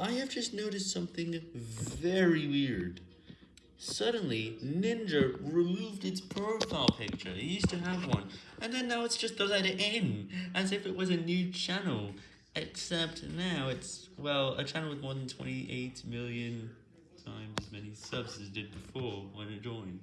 I have just noticed something very weird. Suddenly, Ninja removed its profile picture, it used to have one, and then now it's just the letter N, as if it was a new channel, except now it's, well, a channel with more than 28 million times as many subs as it did before when it joined.